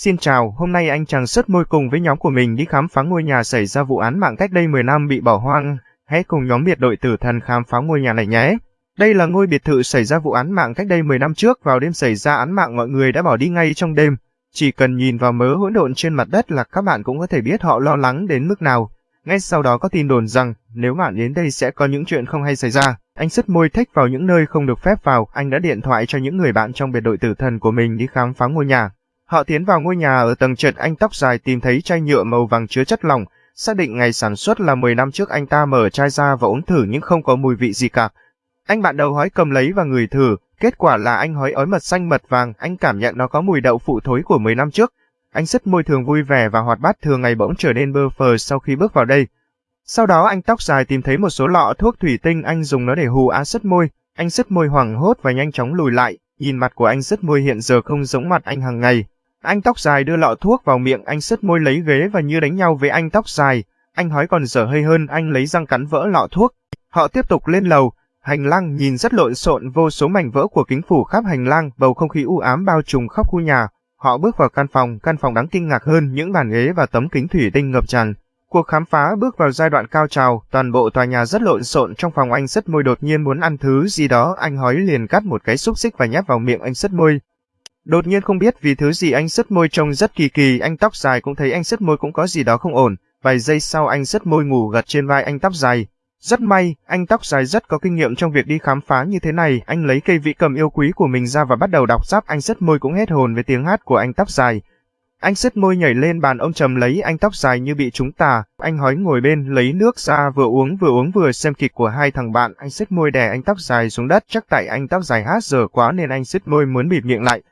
Xin chào, hôm nay anh chàng sứt môi cùng với nhóm của mình đi khám phá ngôi nhà xảy ra vụ án mạng cách đây 10 năm bị bỏ hoang. Hãy cùng nhóm biệt đội tử thần khám phá ngôi nhà này nhé. Đây là ngôi biệt thự xảy ra vụ án mạng cách đây 10 năm trước, vào đêm xảy ra án mạng mọi người đã bỏ đi ngay trong đêm. Chỉ cần nhìn vào mớ hỗn độn trên mặt đất là các bạn cũng có thể biết họ lo lắng đến mức nào. Ngay sau đó có tin đồn rằng nếu bạn đến đây sẽ có những chuyện không hay xảy ra. Anh sứt môi thích vào những nơi không được phép vào, anh đã điện thoại cho những người bạn trong biệt đội tử thần của mình đi khám phá ngôi nhà. Họ tiến vào ngôi nhà ở tầng trệt anh tóc dài tìm thấy chai nhựa màu vàng chứa chất lỏng, xác định ngày sản xuất là 10 năm trước anh ta mở chai ra và uống thử nhưng không có mùi vị gì cả. Anh bạn đầu hói cầm lấy và ngửi thử, kết quả là anh hói ói mật xanh mật vàng, anh cảm nhận nó có mùi đậu phụ thối của 10 năm trước. Anh rất môi thường vui vẻ và hoạt bát thường ngày bỗng trở nên bơ phờ sau khi bước vào đây. Sau đó anh tóc dài tìm thấy một số lọ thuốc thủy tinh anh dùng nó để hù axit môi. Anh sứt môi hoảng hốt và nhanh chóng lùi lại, nhìn mặt của anh sứt môi hiện giờ không giống mặt anh hàng ngày. Anh tóc dài đưa lọ thuốc vào miệng anh sứt môi lấy ghế và như đánh nhau với anh tóc dài. Anh hói còn dở hơi hơn anh lấy răng cắn vỡ lọ thuốc. Họ tiếp tục lên lầu. Hành lang nhìn rất lộn xộn vô số mảnh vỡ của kính phủ khắp hành lang, bầu không khí u ám bao trùm khắp khu nhà. Họ bước vào căn phòng, căn phòng đáng kinh ngạc hơn những bàn ghế và tấm kính thủy tinh ngập tràn. Cuộc khám phá bước vào giai đoạn cao trào, toàn bộ tòa nhà rất lộn xộn trong phòng anh sứt môi đột nhiên muốn ăn thứ gì đó, anh hói liền cắt một cái xúc xích và nhét vào miệng anh sứt môi. Đột nhiên không biết vì thứ gì anh sứt môi trông rất kỳ kỳ, anh tóc dài cũng thấy anh sứt môi cũng có gì đó không ổn, vài giây sau anh sứt môi ngủ gật trên vai anh tóc dài. Rất may, anh tóc dài rất có kinh nghiệm trong việc đi khám phá như thế này, anh lấy cây vị cầm yêu quý của mình ra và bắt đầu đọc giáp anh sứt môi cũng hết hồn với tiếng hát của anh tóc dài. Anh sứt môi nhảy lên bàn ông trầm lấy anh tóc dài như bị trúng tà, anh hói ngồi bên lấy nước ra vừa uống vừa uống vừa xem kịch của hai thằng bạn, anh sứt môi đè anh tóc dài xuống đất chắc tại anh tóc dài hát dở quá nên anh sứt môi muốn bịt miệng lại.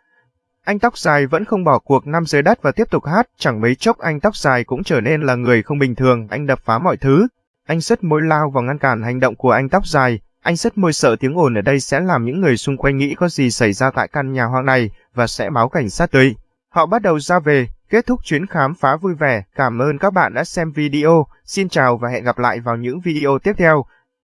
Anh tóc dài vẫn không bỏ cuộc nằm dưới đất và tiếp tục hát, chẳng mấy chốc anh tóc dài cũng trở nên là người không bình thường, anh đập phá mọi thứ. Anh rất mối lao vào ngăn cản hành động của anh tóc dài, anh rất môi sợ tiếng ồn ở đây sẽ làm những người xung quanh nghĩ có gì xảy ra tại căn nhà hoang này và sẽ báo cảnh sát tới. Họ bắt đầu ra về, kết thúc chuyến khám phá vui vẻ. Cảm ơn các bạn đã xem video. Xin chào và hẹn gặp lại vào những video tiếp theo.